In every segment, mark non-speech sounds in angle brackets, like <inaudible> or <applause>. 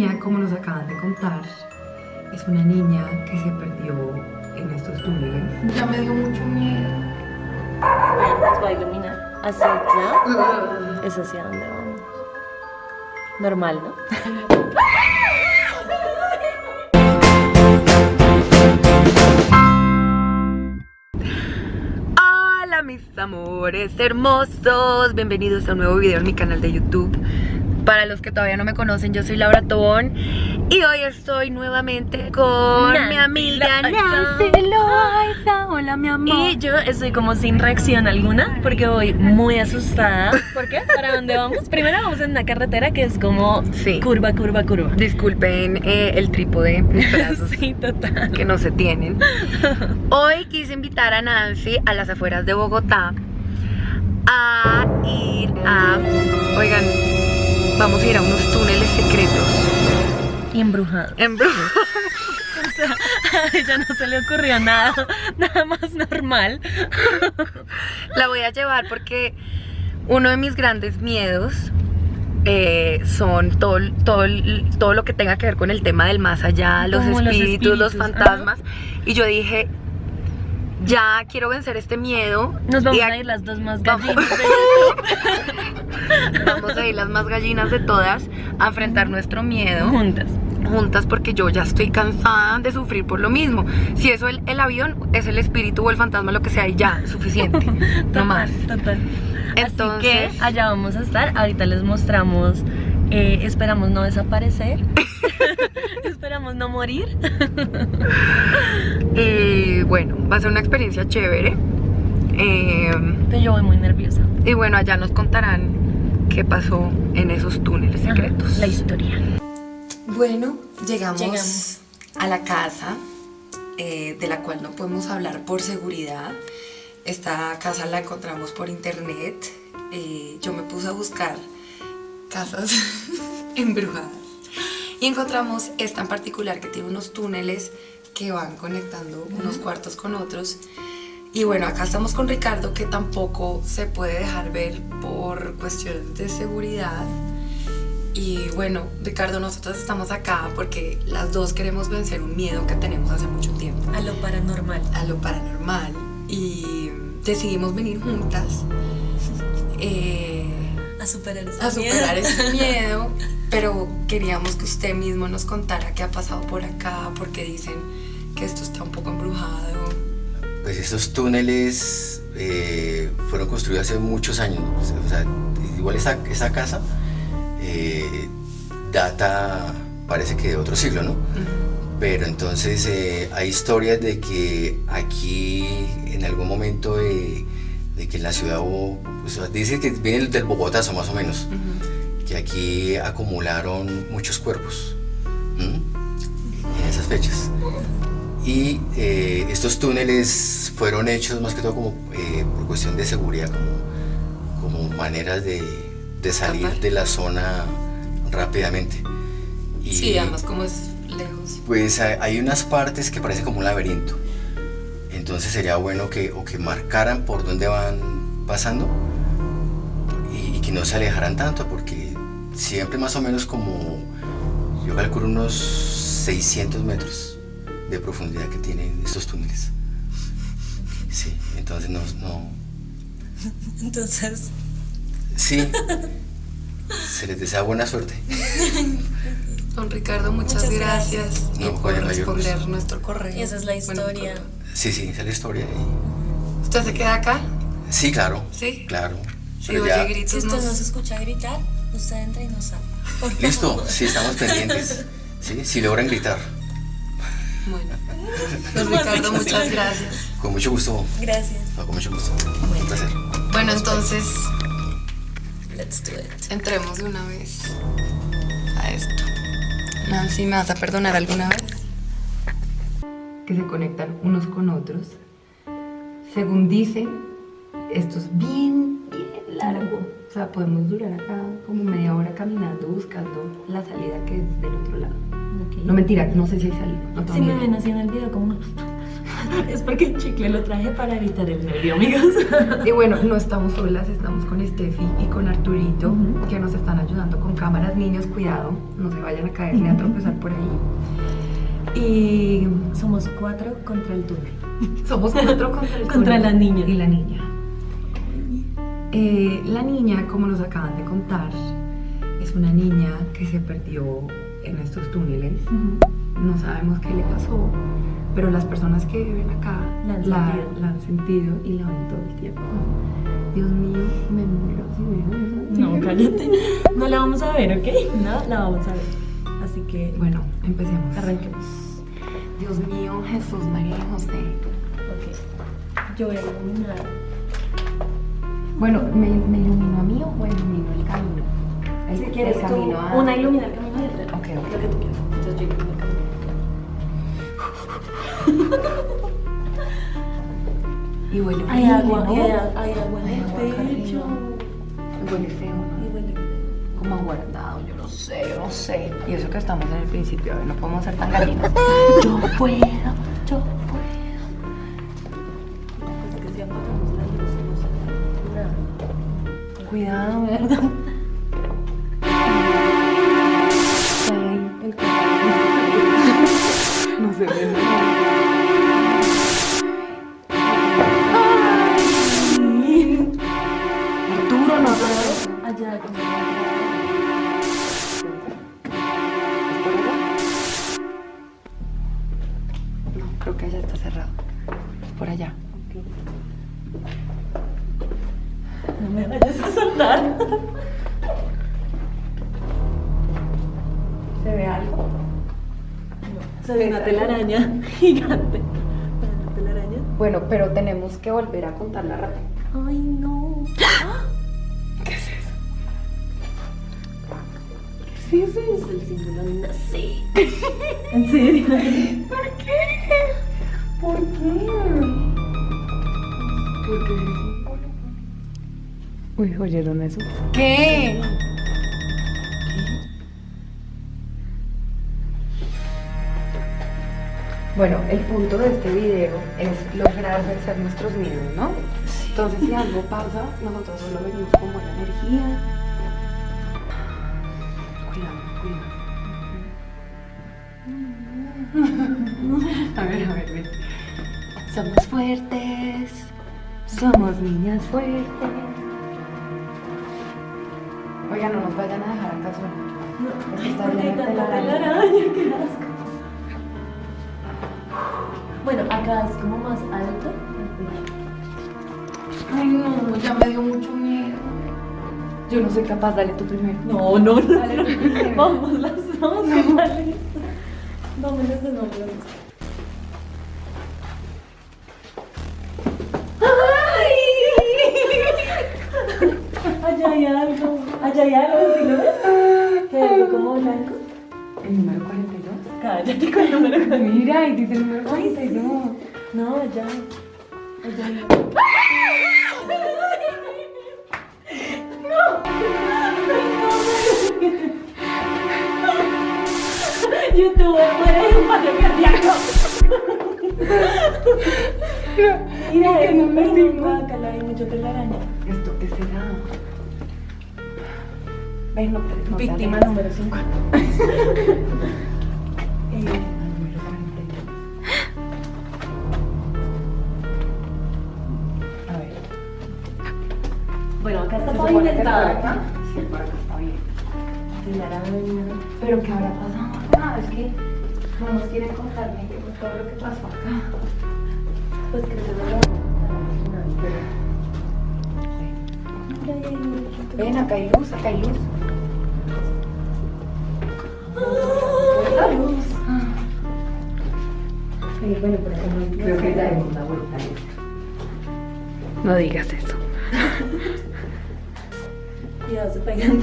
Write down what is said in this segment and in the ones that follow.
niña, como nos acaban de contar, es una niña que se perdió en estos túneles. Ya me dio mucho miedo. Vean, nos va a iluminar. Hacia allá es hacia donde vamos. Normal, ¿no? Hola mis amores hermosos, bienvenidos a un nuevo video en mi canal de YouTube. Para los que todavía no me conocen, yo soy Laura Tobón y hoy estoy nuevamente con mi amiga Nancy Loaiza. Hola mi amor. Y yo estoy como sin reacción alguna porque voy muy asustada. ¿Por qué? ¿Para dónde vamos? Primero vamos en una carretera que es como Sí. curva, curva, curva. Disculpen eh, el trípode, mis <laughs> brazos Sí, total. que no se tienen. <laughs> Hoy quise invitar a Nancy a las afueras de Bogotá a ir a... Oigan, vamos a ir a unos túneles secretos. Y embrujado. En Bru- <laughs> O sea, a ella no se le ocurrió nada, nada más normal. La voy a llevar porque uno de mis grandes miedos eh, son todo, todo, todo lo que tenga que ver con el tema del más allá, los espíritus, los fantasmas. Y yo dije, ya quiero vencer este miedo. Nos vamos y a ir las dos más Vamos. gallinas. <laughs> Vamos a ir las más gallinas de todas a enfrentar nuestro miedo Juntas. juntas porque yo ya estoy cansada de sufrir por lo mismo. Si eso el, el avión es el espíritu o el fantasma, lo que sea, y ya, suficiente. <laughs> no Total, más. Total. Así Entonces- que allá vamos a estar. Ahorita les mostramos. Eh, esperamos no desaparecer. <laughs> esperamos no morir. Y <laughs> bueno, va a ser una experiencia chévere. Eh, Pero yo voy muy nerviosa. y bueno, allá nos contarán qué pasó en esos túneles secretos. La historia. Bueno, llegamos, Llegamos. a la casa eh, de la cual no podemos hablar por seguridad. Esta casa la encontramos por internet. Eh, yo me puse a buscar casas <laughs> embrujadas y encontramos esta en particular que tiene unos túneles que van conectando unos cuartos con otros. Y bueno, acá estamos con Ricardo que tampoco se puede dejar ver por cuestiones de seguridad. Y bueno, Ricardo, nosotros estamos acá porque las dos queremos vencer un miedo que tenemos hace mucho tiempo, A lo paranormal. a lo paranormal. Y decidimos venir juntas eh, <laughs> A superar ese a superar ese <laughs> miedo, pero queríamos que usted mismo nos contara qué ha pasado por acá, porque dicen que esto está un poco embrujado. Pues estos túneles eh, fueron construidos hace muchos años. O sea, igual esta casa eh, data, parece que de otro siglo, ¿no? Pero entonces eh, hay historias de que aquí en algún momento de que la ciudad hubo, pues, dice que viene del Bogotazo más o menos, que aquí acumularon muchos cuerpos en esas fechas. Y eh, estos túneles fueron hechos más que todo como eh, por cuestión de seguridad, como, como maneras de, de salir de la zona rápidamente. Y Sí, además como es lejos. pues hay hay unas partes que parecen como un laberinto. Entonces sería bueno que, o que marcaran por dónde van pasando y, y que no se alejaran tanto, porque siempre más o menos como, yo calculo unos 600 metros de profundidad que tienen estos túneles. Sí, entonces no, no <laughs> Entonces, sí, <laughs> se les desea buena suerte. Don Ricardo, muchas, Muchas gracias, gracias. y No, por responder gusto. nuestro correo. y esa es la historia. Sí, sí, esa es la historia. y- ¿Usted se queda acá? Sí, claro. Sí. Claro. Sí, oye, ya- gritos si usted nos- no se escucha gritar, usted entra y no sabe. Por favor. Listo, sí, estamos pendientes. <laughs> Sí, si logran gritar. Bueno. <laughs> Don ¿Cómo así Ricardo, muchas gracias. Con mucho gusto. Gracias. No, con mucho gusto. Un placer. Bueno, entonces Let's do it. entremos de una vez a esto. Nancy, ¿me vas a perdonar alguna vez? Que se conectan unos con otros. Según dicen, esto es bien, bien largo. O sea, podemos durar acá como media hora caminando buscando la salida que es del otro lado. No mentira, no sé si hay salida. No Si me ven así en el video como... <laughs> Es porque el chicle lo traje para evitar el nervio, amigos. <laughs> Y bueno, no estamos solas, estamos con Steffi y con Arturito, que nos están ayudando con cámaras. Niños, cuidado, no se vayan a caer ni a tropezar por ahí. Y Somos cuatro contra el túnel. <laughs> somos cuatro contra el <laughs> Contra túnel la niña. Y la niña. Eh, la niña, como nos acaban de contar, es una niña que se perdió en estos túneles. No sabemos qué le pasó, pero las personas que viven acá La han la, sentido. la han sentido y la ven todo el tiempo. Dios mío, me muero si veo eso. No, cállate. No la vamos a ver, ¿ok? No la vamos a ver. Así que, Bueno, empecemos. arranquemos. Dios mío, Jesús, María y José. Ok. Yo voy a iluminar. Bueno, ¿me, me iluminó a mí o me iluminó el camino? El, Si el quieres tú, camino a- una ilumina el camino y otra. Ok, ok. Lo que tú quieras. Entonces yo ilumino el camino. <laughs> Y huele Hay agua, ¿no? hay, agua en el agua techo. arriba. Huele feo, ¿no? Y huele. Como no sé, no sé. Y eso que estamos en el principio, a ver, no podemos ser tan gallinas. yo puedo, yo puedo. Es que creo que allá está cerrado. Por allá. No me vayas a soltar. ¿Se ve algo? Se ve una telaraña gigante. Una telaraña. Bueno, pero tenemos que volver a contar la rata. Ay, no. ¿Qué Sí, sí, es el símbolo de una C. <laughs> ¿En serio? ¿Por qué? ¿Por qué? ¿Por qué? Uy, ¿oyeron eso? ¿Qué? Bueno, el punto de este video es lograr vencer nuestros miedos, ¿no? Entonces, si algo pasa, nosotros solo venimos como la energía. <laughs> A ver, a ver, ven. Somos fuertes. Somos niñas fuertes. Oiga, no nos vayan a dejar acá solos. No, Porque está llena de telaraña. qué asco. Bueno, acá es como más alto. Ay, no, ya me dio mucho miedo. Yo no soy capaz, dale tú primero. No, no, no. Dale tú primero. Vamos, las vamos, ¿qué tal esto? Vámonos de nuevo. Allá hay algo. Allá hay algo, ¿sí lo ves? ¿Qué hay algo como blanco? El número 42. Cállate con el número con Mira, y dice el número 42. No, allá. Allá hay algo. Youtuber muere de un paro cardíaco. <laughs> Mira, que es no me guácala, hay mucha telaraña. ¿Esto qué será? Ven, no no Víctima número 50. Eh, Al número 42. A ver. bueno, acá está ¿Se supone que pavimentado. acá? Sí, por acá está bien. Pero ¿qué habrá pasado Es que no nos quieren contar bien qué fue todo lo que pasó acá. Pues que no lo Ven, acá hay luz, acá hay luz. Sí, bueno, pero como Creo que ya dimos la vuelta. No digas eso. <laughs> Cuidado, se pegan.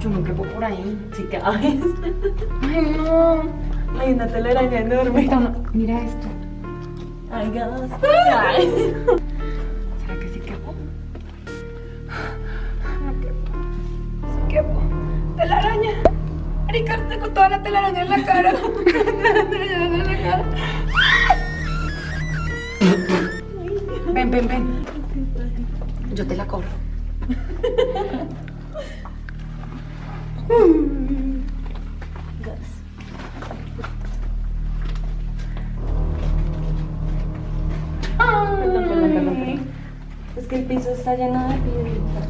Yo me quepo por ahí, si. <laughs> Ay, no. Hay una telaraña enorme. Esta, mira esto. Ay, gas. ¿Será que sí quepo? No quepo. Sí quepo. Telaraña. Ricardo, tengo toda la telaraña en la cara. en la cara. Ven, ven, ven. Yo te la corro. <laughs> Perdón, perdón, perdón, perdón. Es que el piso está lleno de piedritas.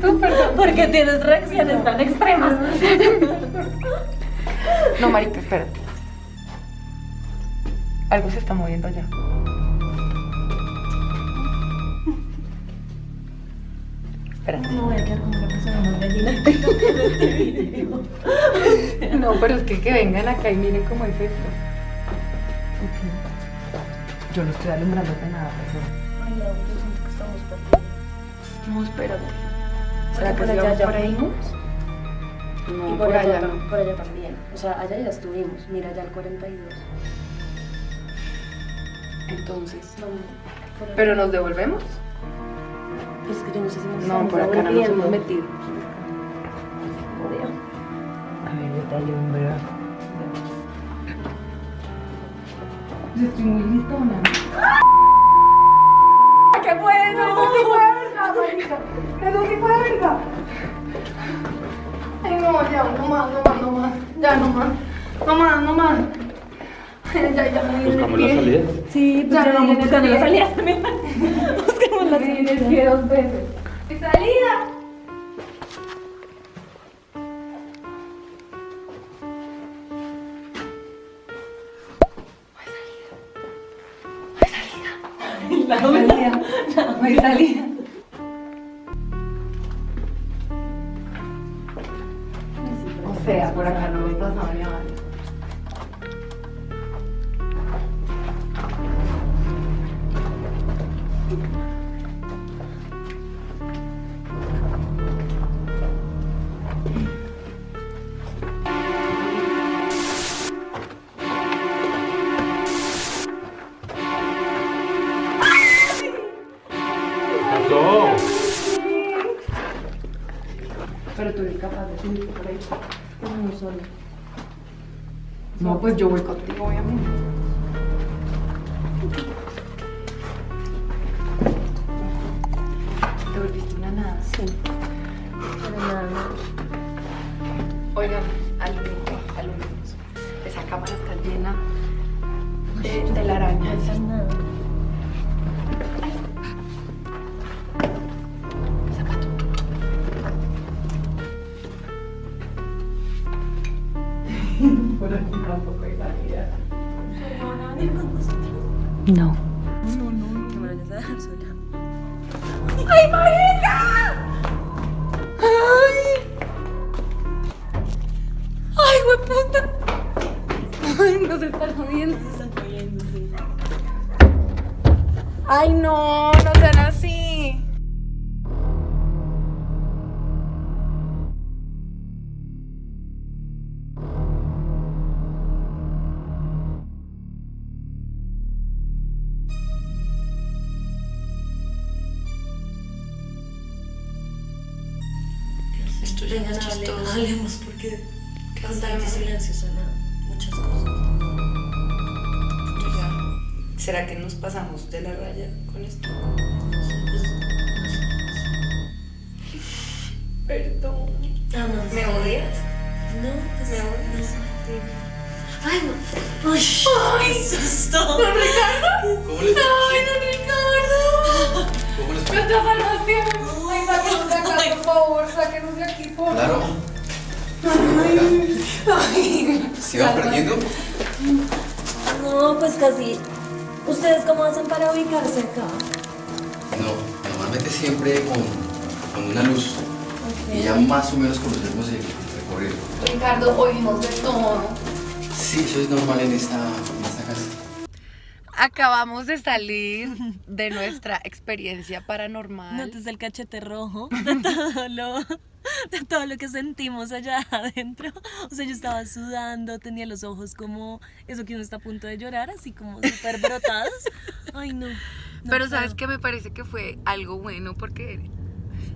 Tú, perdón. ¿Por qué tienes reacciones tan extremas? No, marica, espérate. Algo se está moviendo allá. Espérate. No voy a quedar como la persona más gallina que en este video. <laughs> No, pero es que que vengan acá y miren cómo es esto. Yo no estoy alumbrándote nada, perdón. Ay, no, yo siento que estamos perdidos. No, espérate. ¿Será que por allá ya por ahí? No, y por, allá, tam- por allá también. O sea, allá ya estuvimos. Mira, allá el 42. Entonces. No, allá. ¿Pero nos devolvemos? Es que yo no sé si nos No, por acá no nos hemos metido. A ver, yo te alumbro. Yo estoy muy gritona. ¿Qué fue eso? Sí fue verdad, marica. Eso sí fue verdad. Ay, no, ya, no más, no más, no más. Ya, no más. No más, no más. <laughs> Ya, ya Buscamos la pie. salida. Sí, pues Ya ya no, vamos buscando la bien. salida también. <laughs> La salida. el pie dos veces. ¡Mi salida! La salida. Hay salida. O sea, por acá por ahí. Solo. No, pues yo voy contigo, obviamente. No. Que me vayas a dejar sola. ¡Ay, marica! ¡Ay! ¡Ay, hueputa! ¡Ay, no se está jodiendo! Se están cayendo, sí. ¡Ay, no! ¡No sean así! Esto ya no hable, hablemos porque con tanto silencio suena muchas cosas. ¿Será que nos pasamos de la raya con esto? Pues, Perdón. Ah, no. ¿Me odias? No, pues. ¿Me odias? no. Ay, no. Ay, qué susto. ¿Don Ricardo? ¿Se iban perdiendo? No, pues casi. ¿Ustedes cómo hacen para ubicarse acá? No, normalmente siempre con, con una luz. Y ya más o menos conocemos el recorrido. Ricardo, oímos de todo. Sí, eso es normal en esta. Acabamos de salir de nuestra experiencia paranormal. Notas el cachete rojo <laughs> de todo lo, de todo lo que sentimos allá <laughs> adentro. O sea, yo estaba sudando, tenía los ojos como eso que uno está a punto de llorar, así como súper brotados. Ay, no. no Pero sabes puedo. que me parece que fue algo bueno porque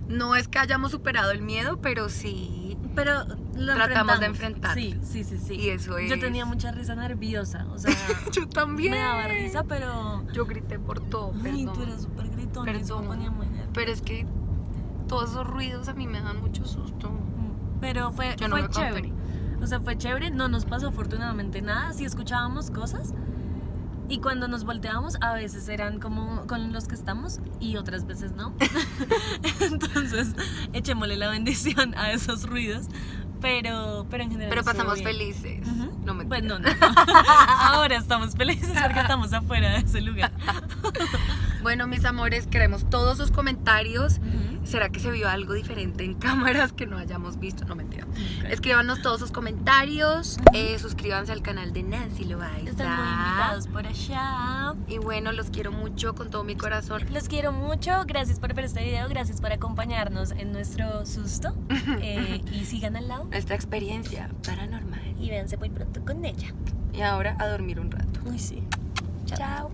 No es que hayamos superado el miedo, pero sí. Pero lo Tratamos de enfrentar. Sí, sí, sí, sí. Y eso Yo es- tenía mucha risa nerviosa, o sea, <laughs> Yo también. me daba risa, pero... Yo grité por todo, Ay, perdón. tú eres súper gritón, eso me Perdón. ponía muy nerviosa. Pero es que todos esos ruidos a mí me dan mucho susto. Pero fue, Yo no fue me chévere. O sea, fue chévere, no nos pasó afortunadamente nada, sí escuchábamos cosas. Y cuando nos volteábamos, a veces eran como con los que estamos y otras veces no. <laughs> Entonces, echémosle la bendición a esos ruidos. Pero, pero en general. Pero pasamos felices. Ujú. No me Pues no, no. <laughs> Ahora estamos felices porque estamos afuera de ese lugar. <laughs> Bueno, mis amores, queremos todos sus comentarios. Ujú. ¿Será que se vio algo diferente en <laughs> cámaras que no hayamos visto? No mentira. Ok. Escríbanos todos sus comentarios. eh, suscríbanse al canal de Nancy Loaiza. Están muy invitados por allá. Y bueno, los quiero mucho con todo mi corazón. Los quiero mucho, gracias por ver este video, gracias por acompañarnos en nuestro susto <laughs> eh, y sigan al lado Nuestra experiencia paranormal. y véanse muy pronto con ella. Y ahora a dormir un rato. Uy, sí. Chao.